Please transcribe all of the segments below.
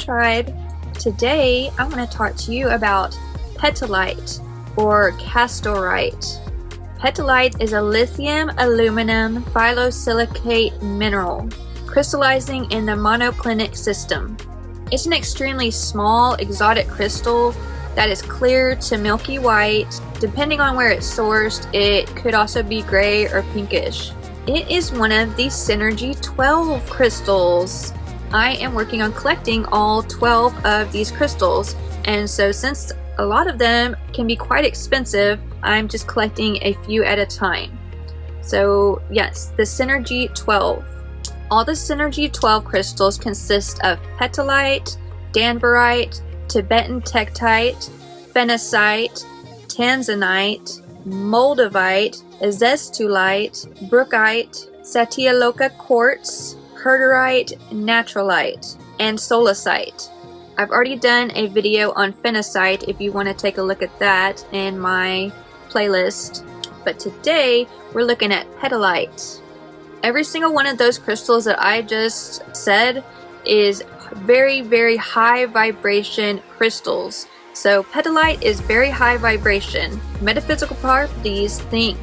tribe! Today I want to talk to you about petalite or castorite. Petalite is a lithium aluminum phyllosilicate mineral crystallizing in the monoclinic system. It's an extremely small exotic crystal that is clear to milky white. Depending on where it's sourced, it could also be gray or pinkish. It is one of the Synergy 12 crystals. I am working on collecting all 12 of these crystals and so since a lot of them can be quite expensive, I'm just collecting a few at a time. So yes, the Synergy 12. All the Synergy 12 crystals consist of petalite, danburite, Tibetan tektite, phenacite, tanzanite, moldavite, azeztulite, brookite, Satyaloka quartz, herderite, natrolite, and scolecite. I've already done a video on phenacite if you want to take a look at that in my playlist. But today we're looking at petalite. Every single one of those crystals that I just said is very, very high vibration crystals. So petalite is very high vibration. Metaphysical properties think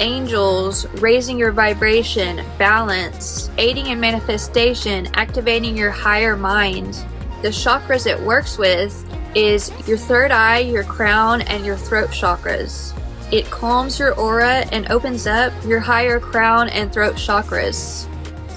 angels, raising your vibration, balance, aiding in manifestation, activating your higher mind the chakras it works with is your third eye, your crown, and your throat chakras. It calms your aura and opens up your higher crown and throat chakras.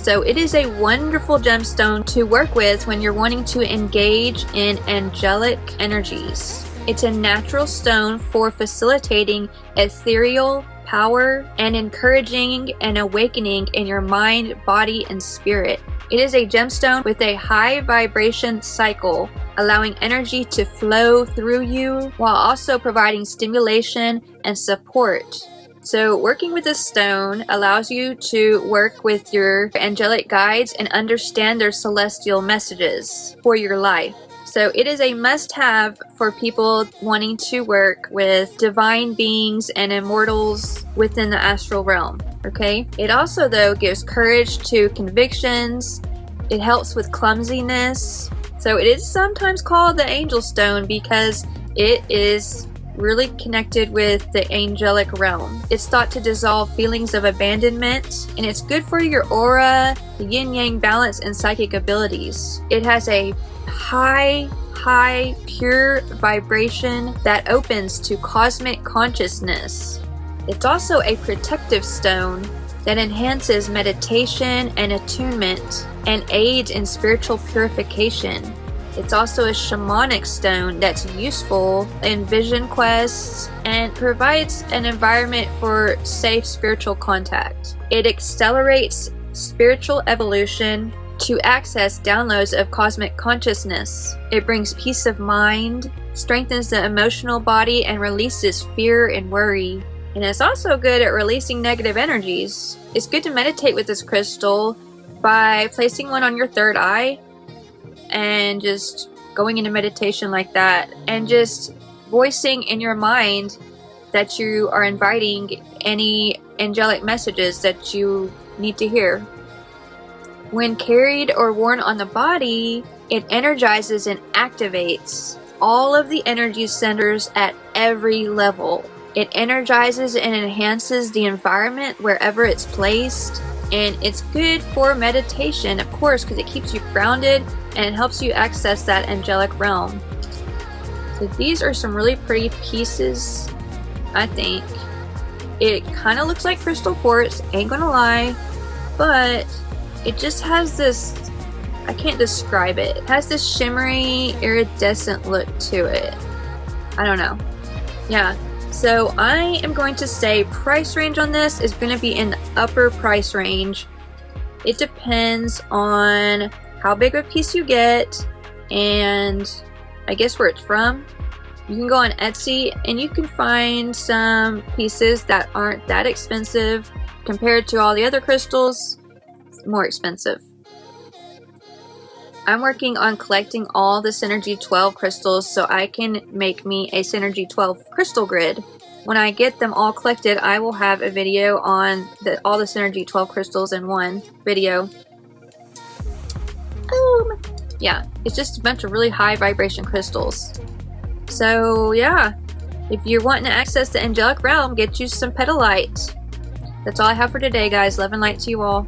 So it is a wonderful gemstone to work with when you're wanting to engage in angelic energies. It's a natural stone for facilitating ethereal power and encouraging an awakening in your mind, body, and spirit. It is a gemstone with a high vibration cycle, allowing energy to flow through you while also providing stimulation and support. So working with this stone allows you to work with your angelic guides and understand their celestial messages for your life. So it is a must-have for people wanting to work with divine beings and immortals within the astral realm okay? It also, though, gives courage to convictions. It helps with clumsiness. So it is sometimes called the angel stone because it is really connected with the angelic realm. It's thought to dissolve feelings of abandonment and it's good for your aura, yin-yang balance, and psychic abilities. It has a high high, pure vibration that opens to cosmic consciousness. It's also a protective stone that enhances meditation and attunement and aids in spiritual purification. It's also a shamanic stone that's useful in vision quests and provides an environment for safe spiritual contact. It accelerates spiritual evolution to access downloads of cosmic consciousness. It brings peace of mind, strengthens the emotional body, and releases fear and worry. And it's also good at releasing negative energies. It's good to meditate with this crystal by placing one on your third eye and just going into meditation like that and just voicing in your mind that you are inviting any angelic messages that you need to hear. When carried or worn on the body, it energizes and activates all of the energy centers at every level. It energizes and enhances the environment wherever it's placed. And it's good for meditation, of course, because it keeps you grounded and it helps you access that angelic realm. So these are some really pretty pieces, I think. It kind of looks like crystal quartz, ain't gonna lie, but it just has this, I can't describe it. It has this shimmery, iridescent look to it. I don't know. Yeah, so I am going to say price range on this is going to be in the upper price range. It depends on how big a piece you get and I guess where it's from. You can go on Etsy and you can find some pieces that aren't that expensive compared to all the other crystals, more expensive. I'm working on collecting all the Synergy 12 crystals so I can make me a Synergy 12 crystal grid. When I get them all collected, I will have a video on the, all the Synergy 12 crystals in one video. Yeah, it's just a bunch of really high vibration crystals. So yeah, if you're wanting to access the angelic realm, get you some petalite. That's all I have for today, guys. Love and light to you all.